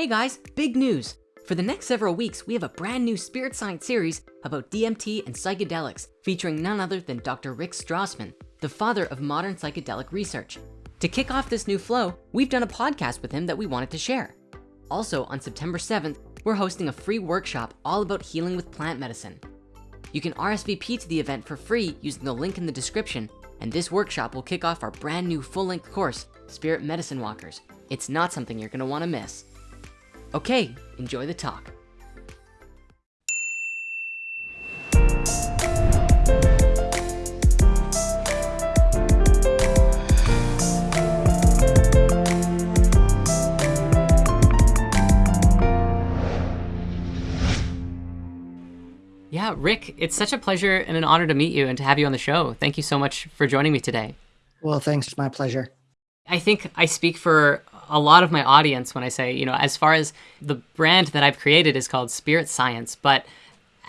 Hey guys, big news. For the next several weeks, we have a brand new spirit science series about DMT and psychedelics featuring none other than Dr. Rick Strassman, the father of modern psychedelic research. To kick off this new flow, we've done a podcast with him that we wanted to share. Also on September 7th, we're hosting a free workshop all about healing with plant medicine. You can RSVP to the event for free using the link in the description, and this workshop will kick off our brand new full-length course, Spirit Medicine Walkers. It's not something you're gonna wanna miss. Okay, enjoy the talk. Yeah, Rick, it's such a pleasure and an honor to meet you and to have you on the show. Thank you so much for joining me today. Well, thanks. It's my pleasure. I think I speak for a lot of my audience when I say, you know, as far as the brand that I've created is called Spirit Science, but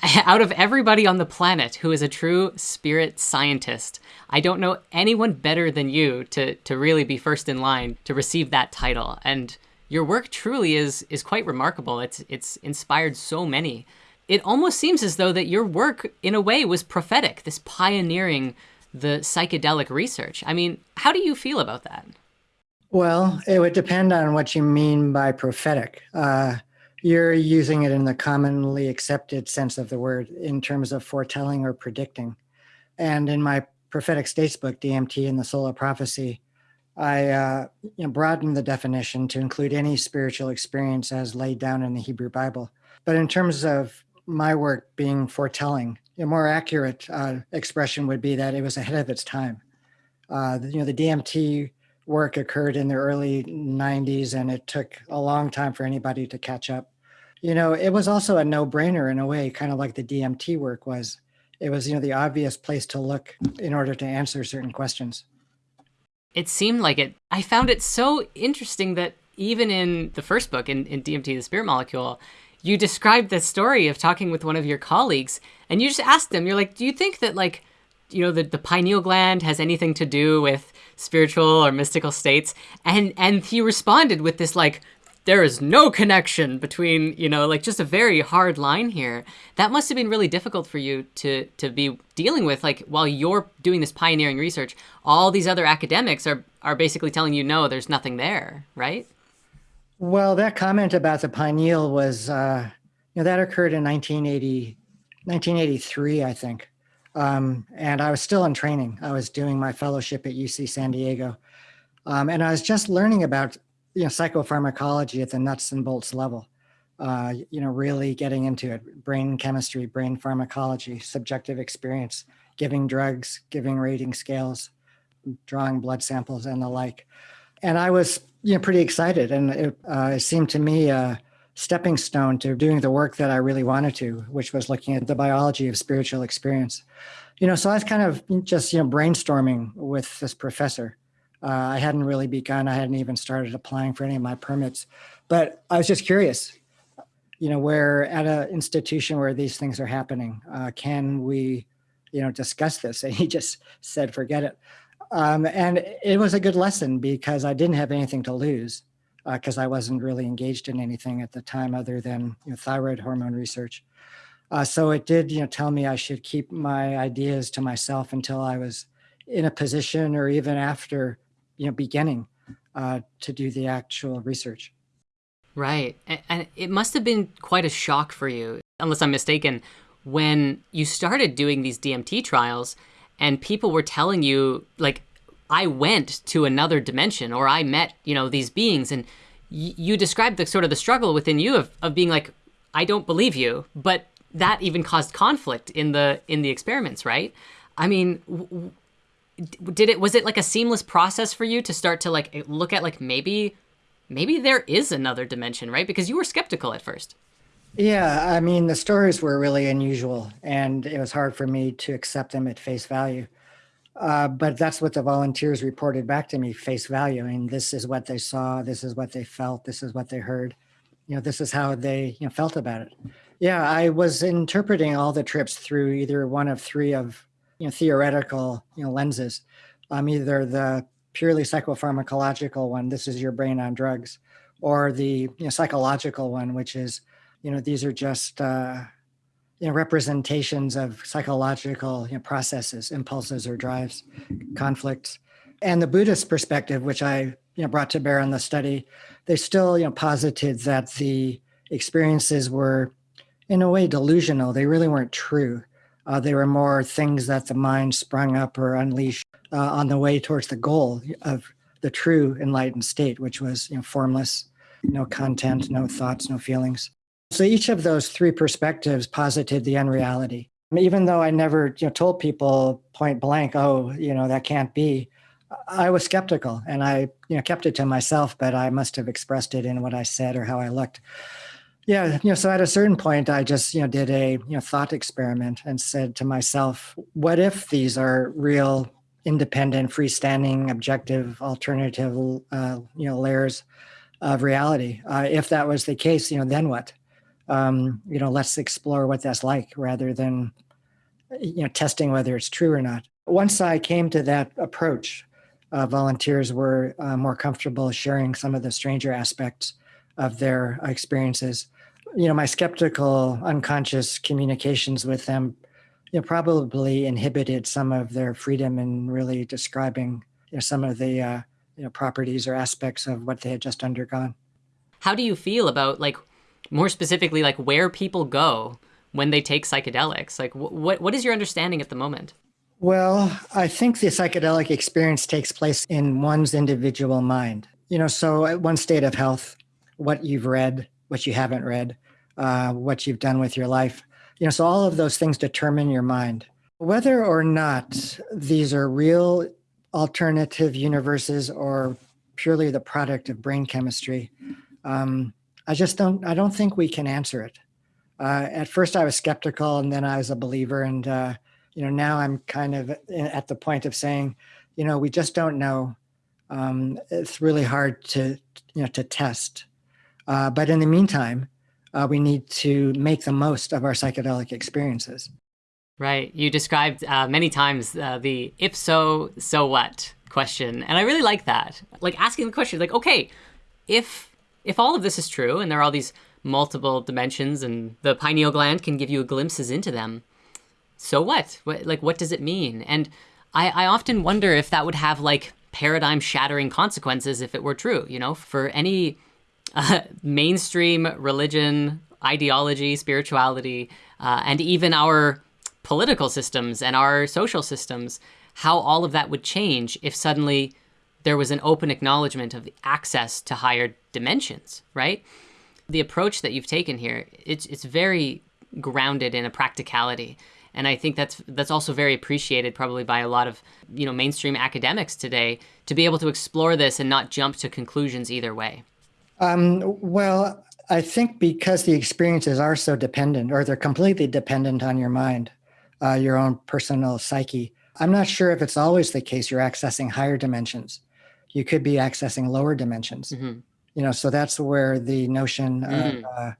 out of everybody on the planet who is a true spirit scientist, I don't know anyone better than you to to really be first in line to receive that title. And your work truly is is quite remarkable. It's it's inspired so many. It almost seems as though that your work in a way was prophetic, this pioneering the psychedelic research. I mean, how do you feel about that? Well, it would depend on what you mean by prophetic. Uh, you're using it in the commonly accepted sense of the word in terms of foretelling or predicting. And in my prophetic states book, DMT and the Soul of Prophecy, I uh, you know, broadened the definition to include any spiritual experience as laid down in the Hebrew Bible. But in terms of my work being foretelling, a more accurate uh, expression would be that it was ahead of its time. Uh, you know, the DMT work occurred in the early 90s and it took a long time for anybody to catch up. You know, it was also a no-brainer in a way, kind of like the DMT work was. It was, you know, the obvious place to look in order to answer certain questions. It seemed like it. I found it so interesting that even in the first book, in, in DMT, the spirit molecule, you described the story of talking with one of your colleagues and you just asked them, you're like, do you think that like, you know, the, the pineal gland has anything to do with spiritual or mystical states? And, and he responded with this like, there is no connection between, you know, like just a very hard line here. That must have been really difficult for you to, to be dealing with. Like while you're doing this pioneering research, all these other academics are, are basically telling you, no, there's nothing there, right? Well, that comment about the pineal was, uh, you know, that occurred in 1980, 1983, I think. Um, and I was still in training. I was doing my fellowship at UC San Diego. Um, and I was just learning about, you know, psychopharmacology at the nuts and bolts level. Uh, you know, really getting into it, brain chemistry, brain pharmacology, subjective experience, giving drugs, giving rating scales, drawing blood samples and the like. And I was you know, pretty excited. And it, uh, it seemed to me a stepping stone to doing the work that I really wanted to, which was looking at the biology of spiritual experience. You know, so I was kind of just, you know, brainstorming with this professor. Uh, I hadn't really begun. I hadn't even started applying for any of my permits, but I was just curious, you know, where at an institution where these things are happening, uh, can we, you know, discuss this? And he just said, forget it. Um, and it was a good lesson because I didn't have anything to lose because uh, I wasn't really engaged in anything at the time other than you know, thyroid hormone research. Uh, so it did, you know, tell me I should keep my ideas to myself until I was in a position or even after, you know, beginning uh, to do the actual research. Right. And it must have been quite a shock for you, unless I'm mistaken, when you started doing these DMT trials and people were telling you like I went to another dimension or I met, you know, these beings and you described the sort of the struggle within you of, of being like, I don't believe you, but that even caused conflict in the in the experiments, right? I mean, did it was it like a seamless process for you to start to like look at like maybe maybe there is another dimension, right? Because you were skeptical at first. Yeah, I mean, the stories were really unusual and it was hard for me to accept them at face value. Uh, but that's what the volunteers reported back to me, face value. Mean, this is what they saw, this is what they felt, this is what they heard. You know, this is how they you know, felt about it. Yeah, I was interpreting all the trips through either one of three of you know, theoretical you know, lenses. Um, either the purely psychopharmacological one, this is your brain on drugs, or the you know, psychological one, which is, you know, these are just uh, you know, representations of psychological you know, processes, impulses or drives, conflicts. And the Buddhist perspective, which I you know, brought to bear on the study, they still you know, posited that the experiences were in a way delusional. They really weren't true. Uh, they were more things that the mind sprung up or unleashed uh, on the way towards the goal of the true enlightened state, which was you know, formless, no content, no thoughts, no feelings. So each of those three perspectives posited the unreality. Even though I never you know, told people point blank, oh, you know, that can't be, I was skeptical and I you know, kept it to myself, but I must have expressed it in what I said or how I looked. Yeah, you know, so at a certain point, I just you know did a you know thought experiment and said to myself, what if these are real, independent, freestanding, objective, alternative, uh, you know, layers of reality? Uh, if that was the case, you know, then what? Um, you know, let's explore what that's like rather than you know testing whether it's true or not. Once I came to that approach, uh, volunteers were uh, more comfortable sharing some of the stranger aspects of their experiences. You know, my skeptical, unconscious communications with them, you know, probably inhibited some of their freedom in really describing you know, some of the uh, you know properties or aspects of what they had just undergone. How do you feel about like more specifically like where people go when they take psychedelics? Like what what is your understanding at the moment? Well, I think the psychedelic experience takes place in one's individual mind. You know, so at one state of health, what you've read, what you haven't read, uh, what you've done with your life. You know, so all of those things determine your mind. Whether or not these are real alternative universes or purely the product of brain chemistry, um, I just don't. I don't think we can answer it. Uh, at first, I was skeptical, and then I was a believer, and uh, you know, now I'm kind of at the point of saying, you know, we just don't know. Um, it's really hard to you know to test. Uh, but in the meantime, uh, we need to make the most of our psychedelic experiences. Right. You described uh, many times uh, the if so, so what question. And I really like that. Like asking the question, like, okay, if if all of this is true and there are all these multiple dimensions and the pineal gland can give you glimpses into them, so what? what like, what does it mean? And I, I often wonder if that would have like paradigm shattering consequences if it were true, you know, for any uh, mainstream religion, ideology, spirituality, uh, and even our political systems and our social systems, how all of that would change if suddenly there was an open acknowledgement of the access to higher dimensions, right? The approach that you've taken here, it's, it's very grounded in a practicality. And I think that's that's also very appreciated probably by a lot of you know mainstream academics today to be able to explore this and not jump to conclusions either way. Um, well, I think because the experiences are so dependent, or they're completely dependent on your mind, uh, your own personal psyche. I'm not sure if it's always the case you're accessing higher dimensions. You could be accessing lower dimensions. Mm-hmm. You know, so that's where the notion mm. of, uh,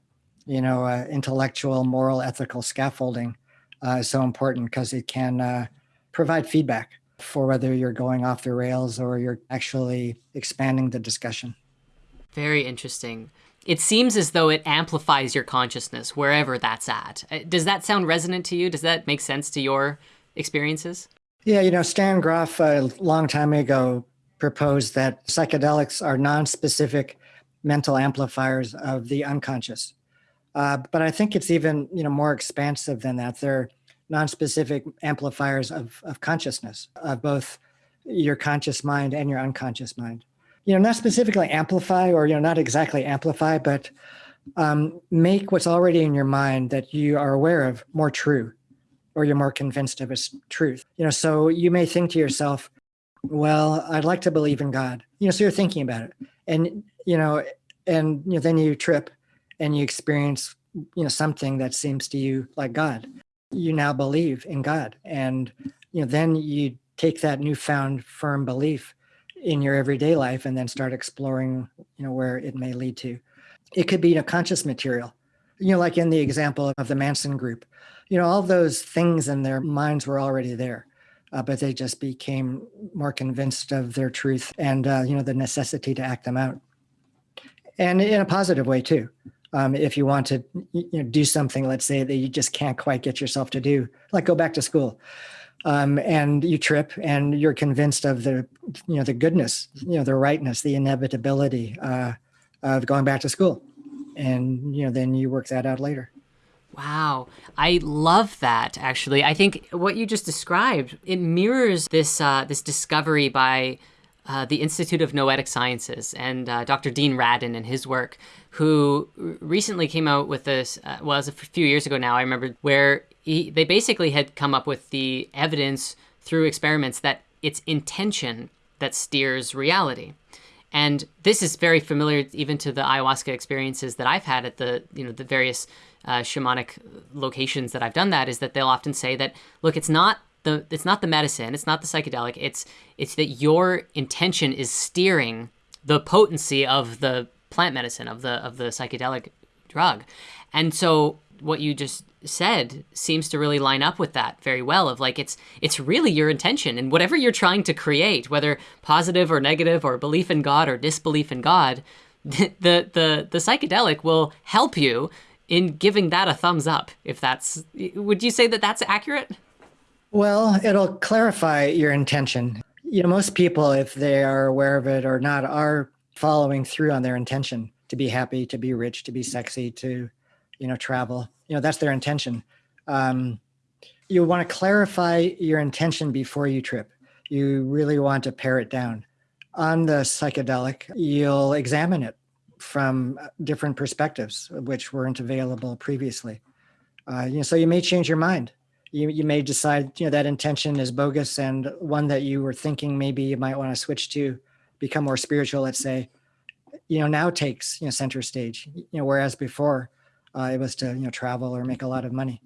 you know, uh, intellectual, moral, ethical scaffolding uh, is so important because it can uh, provide feedback for whether you're going off the rails or you're actually expanding the discussion. Very interesting. It seems as though it amplifies your consciousness wherever that's at. Uh, does that sound resonant to you? Does that make sense to your experiences? Yeah, you know, Stan Grof a long time ago proposed that psychedelics are non-specific mental amplifiers of the unconscious. Uh, but I think it's even you know more expansive than that. They're non-specific amplifiers of, of consciousness, of both your conscious mind and your unconscious mind you know, not specifically amplify or, you know, not exactly amplify, but um, make what's already in your mind that you are aware of more true or you're more convinced of its truth. You know, so you may think to yourself, well, I'd like to believe in God. You know, so you're thinking about it. And, you know, and you know, then you trip and you experience, you know, something that seems to you like God. You now believe in God. And, you know, then you take that newfound firm belief in your everyday life and then start exploring, you know, where it may lead to. It could be a conscious material, you know, like in the example of the Manson group, you know, all those things in their minds were already there, uh, but they just became more convinced of their truth and, uh, you know, the necessity to act them out. and in a positive way too. Um, if you want to you know, do something, let's say that you just can't quite get yourself to do, like go back to school, um, and you trip, and you're convinced of the you know the goodness, you know the rightness, the inevitability uh, of going back to school, and you know then you work that out later. Wow. I love that actually. I think what you just described, it mirrors this uh, this discovery by uh, the Institute of Noetic Sciences and uh, Dr. Dean Radin and his work, who recently came out with this, uh, well, it was a few years ago now, I remember, where he, they basically had come up with the evidence through experiments that it's intention that steers reality. And this is very familiar even to the ayahuasca experiences that I've had at the, you know, the various uh, shamanic locations that I've done that is that they'll often say that, look, it's not the it's not the medicine, it's not the psychedelic, it's it's that your intention is steering the potency of the plant medicine of the of the psychedelic drug. And so what you just said seems to really line up with that very well of like it's it's really your intention and whatever you're trying to create whether positive or negative or belief in god or disbelief in god the the the psychedelic will help you in giving that a thumbs up if that's would you say that that's accurate well, it'll clarify your intention. You know, most people, if they are aware of it or not, are following through on their intention to be happy, to be rich, to be sexy, to, you know, travel. You know, that's their intention. Um, you want to clarify your intention before you trip. You really want to pare it down. On the psychedelic, you'll examine it from different perspectives, which weren't available previously. Uh, you know, so you may change your mind you, you may decide you know that intention is bogus and one that you were thinking maybe you might want to switch to become more spiritual let's say you know now takes you know center stage you know whereas before uh, it was to you know travel or make a lot of money.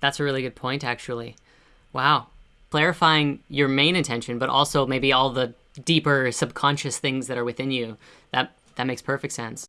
That's a really good point actually. Wow. Clarifying your main intention but also maybe all the deeper subconscious things that are within you. That that makes perfect sense.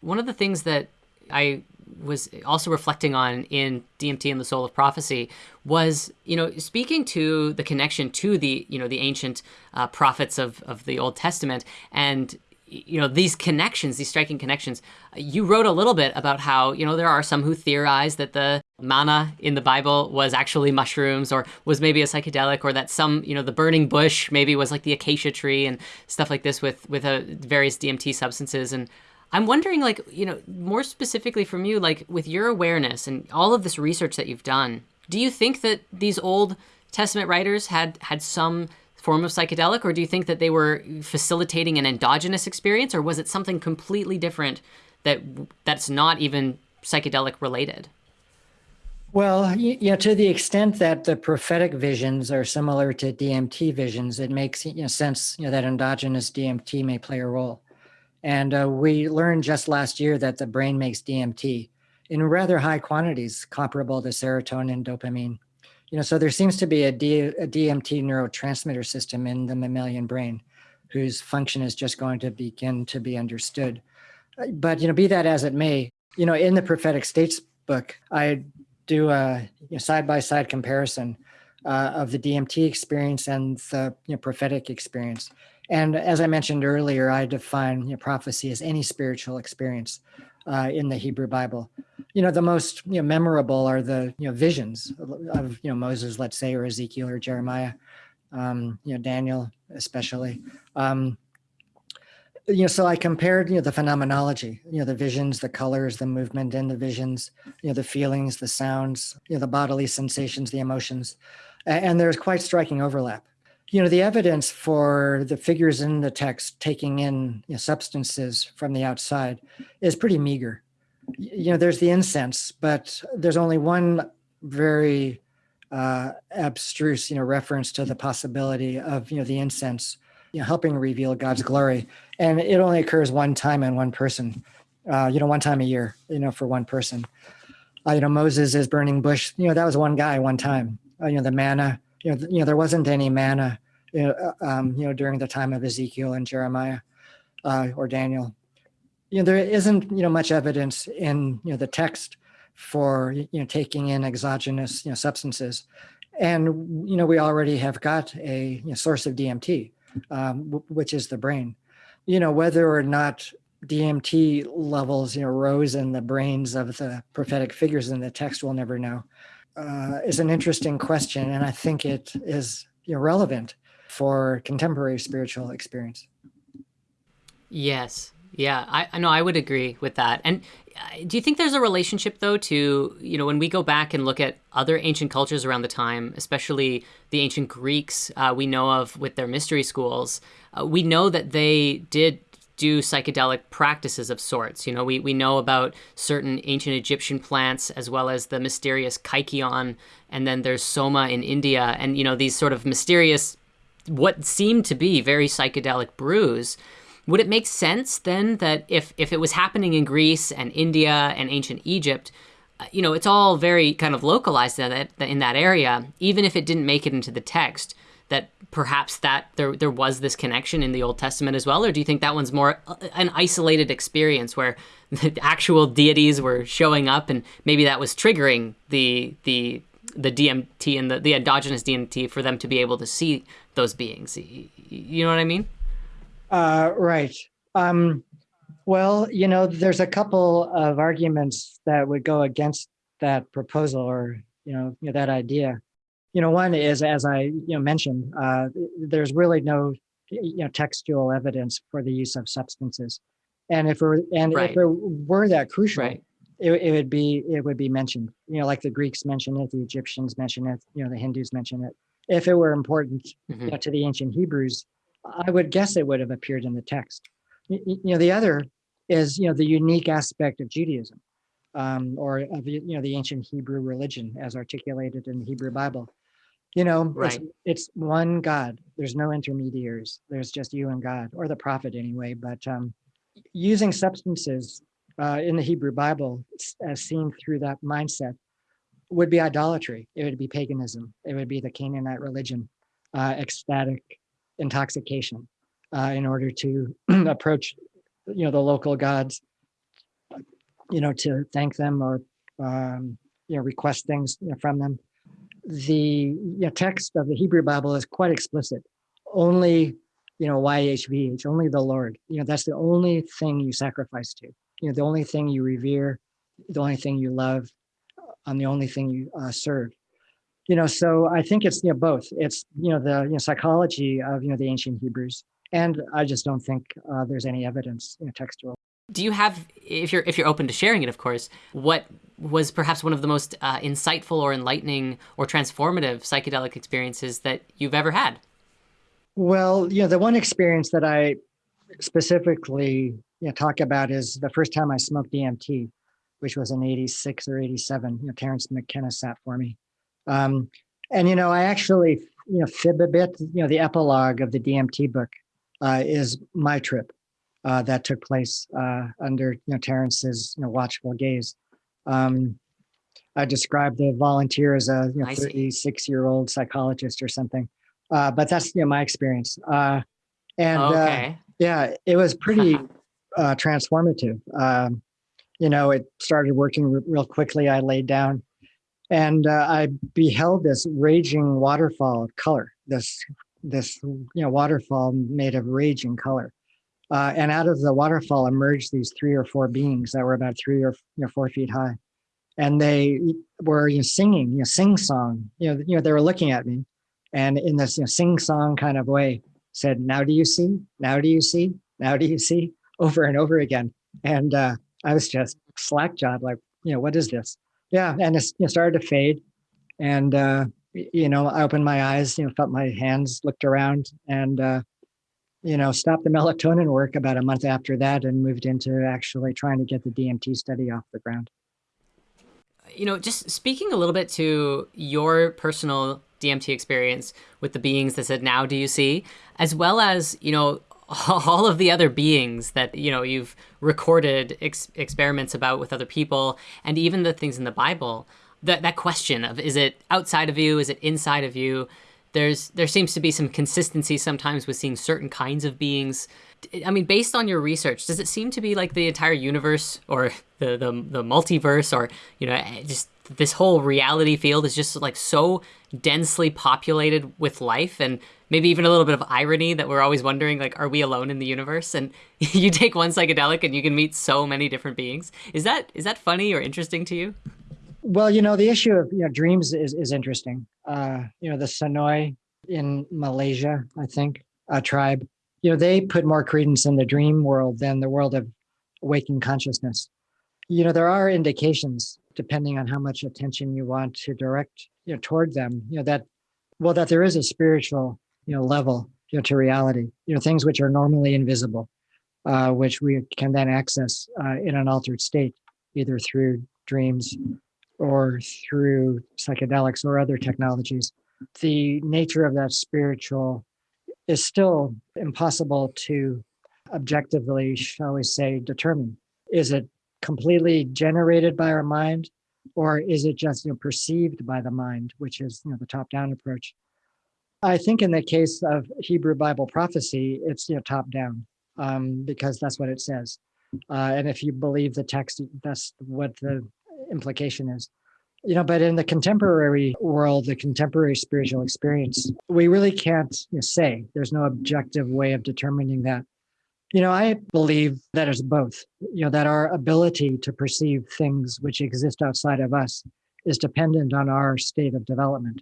One of the things that I was also reflecting on in DMT and the Soul of Prophecy was, you know, speaking to the connection to the, you know, the ancient uh, prophets of, of the Old Testament and, you know, these connections, these striking connections. You wrote a little bit about how, you know, there are some who theorize that the manna in the Bible was actually mushrooms or was maybe a psychedelic or that some, you know, the burning bush maybe was like the acacia tree and stuff like this with, with uh, various DMT substances. And I'm wondering, like, you know, more specifically from you, like, with your awareness and all of this research that you've done, do you think that these Old Testament writers had had some form of psychedelic, or do you think that they were facilitating an endogenous experience, or was it something completely different that that's not even psychedelic related? Well, know, to the extent that the prophetic visions are similar to DMT visions, it makes you know, sense you know, that endogenous DMT may play a role. And uh, we learned just last year that the brain makes DMT in rather high quantities, comparable to serotonin dopamine. You know, so there seems to be a, D, a DMT neurotransmitter system in the mammalian brain whose function is just going to begin to be understood. Uh, but, you know, be that as it may, you know, in the prophetic states book, I do a side-by-side -side comparison uh, of the DMT experience and the you know, prophetic experience. And as I mentioned earlier, I define you know, prophecy as any spiritual experience uh, in the Hebrew Bible. You know, the most you know, memorable are the you know visions of you know Moses, let's say, or Ezekiel or Jeremiah, um, you know Daniel especially. Um, you know, so I compared you know the phenomenology, you know the visions, the colors, the movement in the visions, you know the feelings, the sounds, you know the bodily sensations, the emotions, and there's quite striking overlap you know, the evidence for the figures in the text taking in you know, substances from the outside is pretty meager. You know, there's the incense, but there's only one very uh, abstruse, you know, reference to the possibility of, you know, the incense, you know, helping reveal God's glory. And it only occurs one time in one person, uh, you know, one time a year, you know, for one person. Uh, you know, Moses is burning bush, you know, that was one guy one time. Uh, you know, the manna, you know, you know, there wasn't any manna, you know, uh, um, you know, during the time of Ezekiel and Jeremiah uh, or Daniel. You know, there isn't, you know, much evidence in, you know, the text for, you know, taking in exogenous, you know, substances. And, you know, we already have got a you know, source of DMT, um, which is the brain. You know, whether or not DMT levels, you know, rose in the brains of the prophetic figures in the text, we'll never know. Uh, is an interesting question, and I think it is you know, relevant for contemporary spiritual experience. Yes, yeah, I, I know I would agree with that. And uh, do you think there's a relationship though to you know when we go back and look at other ancient cultures around the time, especially the ancient Greeks uh, we know of with their mystery schools, uh, we know that they did do psychedelic practices of sorts. You know, we, we know about certain ancient Egyptian plants as well as the mysterious kykeon, and then there's soma in India, and you know these sort of mysterious, what seem to be very psychedelic brews. Would it make sense then that if if it was happening in Greece and India and ancient Egypt, uh, you know, it's all very kind of localized in that in that area, even if it didn't make it into the text that perhaps that there there was this connection in the Old Testament as well, or do you think that one's more uh, an isolated experience where the actual deities were showing up and maybe that was triggering the the the DMT and the, the endogenous DMT for them to be able to see those beings? You know what I mean? Uh, right. Um, well, you know, there's a couple of arguments that would go against that proposal or you know, you know that idea you know, one is, as I you know mentioned, uh, there's really no you know textual evidence for the use of substances, and if it and right. if it were that crucial, right. it, it would be it would be mentioned. You know, like the Greeks mention it, the Egyptians mention it, you know, the Hindus mention it. If it were important mm-hmm. you know, to the ancient Hebrews, I would guess it would have appeared in the text. You, you know, the other is you know the unique aspect of Judaism, um, or of you know the ancient Hebrew religion as articulated in the Hebrew Bible you know right. it's, it's one god. There's no intermediaries. There's just you and god or the prophet anyway but um, using substances uh, in the hebrew bible as seen through that mindset would be idolatry. It would be paganism. It would be the canaanite religion uh, ecstatic intoxication uh, in order to approach you know the local gods you know to thank them or um, you know request things from them the text of the Hebrew Bible is quite explicit. Only, you know, YHVH, only the Lord. You know, that's the only thing you sacrifice to. You know, the only thing you revere, the only thing you love, and the only thing you uh, serve. You know, so I think it's you know both. It's you know the you know psychology of you know the ancient Hebrews, and I just don't think uh, there's any evidence you know, textual do you have if you're if you're open to sharing it of course what was perhaps one of the most uh, insightful or enlightening or transformative psychedelic experiences that you've ever had? Well you know the one experience that i specifically you know, talk about is the first time i smoked dmt which was in 86 or 87 you know terence mckenna sat for me. Um, and you know i actually you know fib a bit you know the epilogue of the dmt book uh, is my trip uh, that took place uh, under you know Terence's you know watchful gaze. Um, I described the volunteer as a you know, 36 year old psychologist or something, uh, but that's you know my experience. Uh, and uh, okay. yeah, it was pretty uh, transformative. Um, you know, it started working real quickly. I laid down, and I beheld this raging waterfall of color. This this you know waterfall made of raging color uh, and out of the waterfall emerged these three or four beings that were about three or you know, four feet high. And they were you know, singing, you know, sing song. You know, you know, they were looking at me, and in this you know, sing song kind of way, said, "Now do you see? Now do you see? Now do you see?" Over and over again. And uh, I was just slack jawed, like, you know, what is this? Yeah, and it you know, started to fade, and uh, you know, I opened my eyes, you know, felt my hands, looked around, and uh, you know, stopped the melatonin work about a month after that and moved into actually trying to get the DMT study off the ground. You know, just speaking a little bit to your personal DMT experience with the beings that said, now do you see? As well as, you know, all of the other beings that, you know, you've recorded ex- experiments about with other people and even the things in the Bible. That, that question of is it outside of you? Is it inside of you? There's there seems to be some consistency sometimes with seeing certain kinds of beings. I mean, based on your research, does it seem to be like the entire universe or the the, the multiverse or you know eh, just this whole reality field is just like so densely populated with life and maybe even a little bit of irony that we're always wondering like are we alone in the universe? And you take one psychedelic and you can meet so many different beings. Is that is that funny or interesting to you? Well you know the issue of you know dreams is is interesting uh you know the Senoi in malaysia i think a tribe you know they put more credence in the dream world than the world of waking consciousness. You know there are indications depending on how much attention you want to direct you know toward them you know that well that there is a spiritual you know level you know to reality you know things which are normally invisible uh, which we can then access uh, in an altered state either through dreams or through psychedelics or other technologies the nature of that spiritual is still impossible to objectively shall we say determine. Is it completely generated by our mind or is it just you know perceived by the mind which is you know the top down approach? I think in the case of hebrew bible prophecy it's you know top down um, because that's what it says. Uh, and if you believe the text that's what the implication is you know but in the contemporary world the contemporary spiritual experience we really can't you know, say there's no objective way of determining that you know, I believe that it's both, you know, that our ability to perceive things which exist outside of us is dependent on our state of development.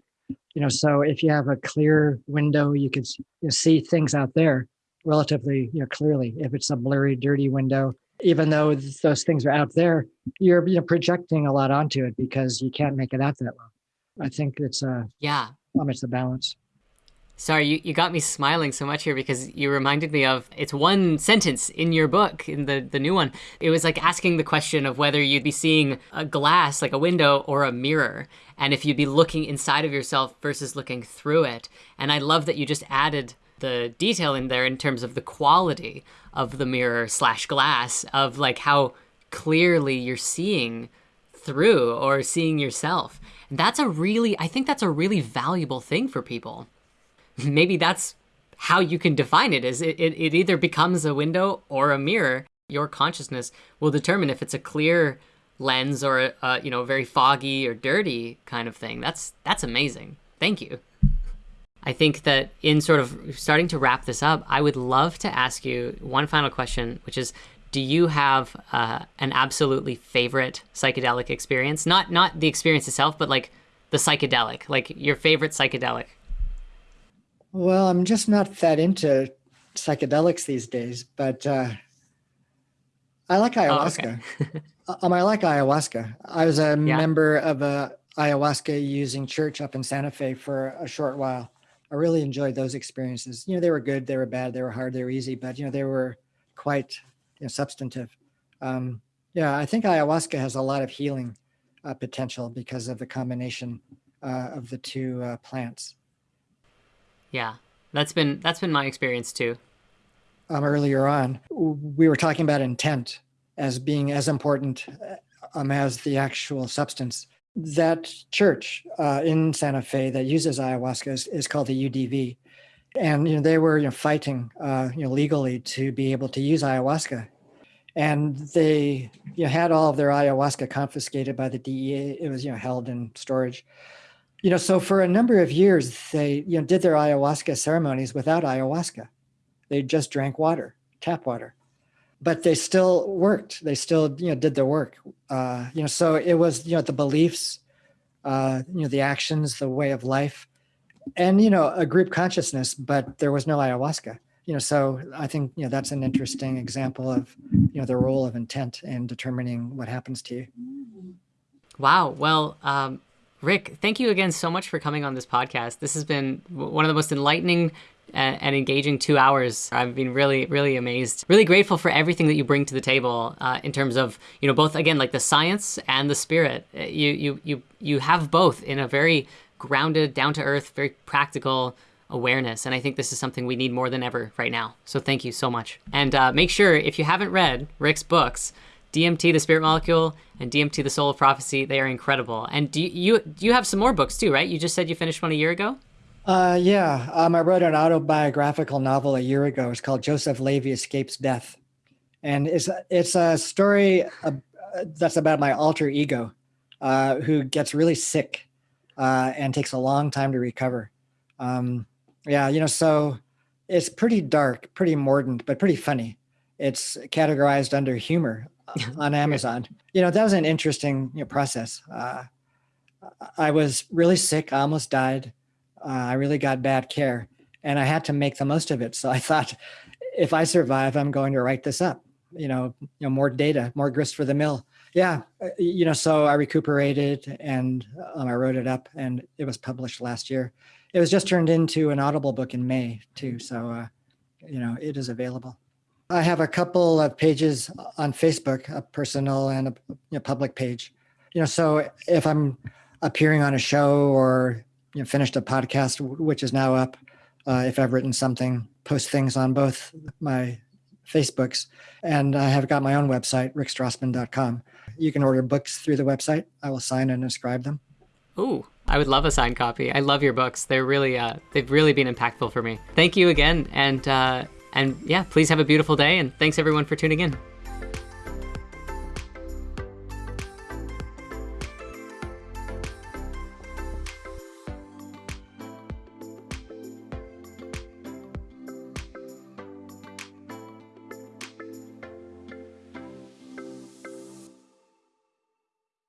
You know, so if you have a clear window, you can you know, see things out there relatively, you know, clearly. If it's a blurry, dirty window, even though those things are out there, you're you know projecting a lot onto it because you can't make it out that well. I think it's a yeah, um, it's the balance. Sorry, you, you got me smiling so much here because you reminded me of it's one sentence in your book, in the, the new one. It was like asking the question of whether you'd be seeing a glass, like a window, or a mirror, and if you'd be looking inside of yourself versus looking through it. And I love that you just added the detail in there in terms of the quality of the mirror slash glass, of like how clearly you're seeing through or seeing yourself. And that's a really, I think that's a really valuable thing for people. Maybe that's how you can define it is it, it, it either becomes a window or a mirror. Your consciousness will determine if it's a clear lens or a, a you know very foggy or dirty kind of thing. That's that's amazing. Thank you i think that in sort of starting to wrap this up i would love to ask you one final question which is do you have uh, an absolutely favorite psychedelic experience not not the experience itself but like the psychedelic like your favorite psychedelic well, I'm just not that into psychedelics these days, but uh, I like ayahuasca. Oh, okay. um, I like ayahuasca. I was a yeah. member of a ayahuasca using church up in Santa Fe for a short while. I really enjoyed those experiences. You know, they were good, they were bad, they were hard, they were easy, but you know, they were quite you know, substantive. Um, yeah, I think ayahuasca has a lot of healing uh, potential because of the combination uh, of the two uh, plants. Yeah, that's been that's been my experience too. Um, earlier on, we were talking about intent as being as important um, as the actual substance. That church uh, in Santa Fe that uses ayahuasca is, is called the UDV, and you know they were you know, fighting uh, you know legally to be able to use ayahuasca, and they you know, had all of their ayahuasca confiscated by the DEA. It was you know held in storage, you know, so for a number of years, they you know did their ayahuasca ceremonies without ayahuasca. They just drank water, tap water, but they still worked. They still you know did their work. Uh, you know, so it was you know the beliefs, uh, you know the actions, the way of life, and you know a group consciousness. But there was no ayahuasca. You know, so I think you know that's an interesting example of you know the role of intent in determining what happens to you. Wow. Well, um, Rick, thank you again so much for coming on this podcast. This has been one of the most enlightening and, and engaging two hours. I've been really, really amazed, really grateful for everything that you bring to the table uh, in terms of, you know, both again like the science and the spirit. Uh, you, you, you, you have both in a very grounded, down to earth, very practical awareness. And I think this is something we need more than ever right now. So thank you so much. And uh, make sure if you haven't read Rick's books, DMT, the Spirit Molecule, and DMT, the Soul of Prophecy. They are incredible. And do you do you have some more books too, right? You just said you finished one a year ago. Uh, yeah, um, I wrote an autobiographical novel a year ago. It's called Joseph Levy Escapes Death, and it's it's a story uh, that's about my alter ego, uh, who gets really sick uh, and takes a long time to recover. Um, Yeah, you know, so it's pretty dark, pretty mordant, but pretty funny. It's categorized under humor on Amazon. You know, that was an interesting you know, process. Uh, I was really sick. I almost died. Uh, I really got bad care and I had to make the most of it. So I thought, if I survive, I'm going to write this up. You know, you know, more data, more grist for the mill. Yeah, uh, you know, so I recuperated and um, I wrote it up, and it was published last year. It was just turned into an Audible book in May too, so uh, you know, it is available. I have a couple of pages on Facebook, a personal and a you know, public page. You know, so if I'm appearing on a show or you know, finished a podcast, which is now up, uh, if I've written something, post things on both my Facebooks. And I have got my own website, rickstrassman.com. You can order books through the website. I will sign and inscribe them. Ooh, I would love a signed copy. I love your books. They're really, uh, they've really been impactful for me. Thank you again, and uh, and yeah, please have a beautiful day. And thanks everyone for tuning in.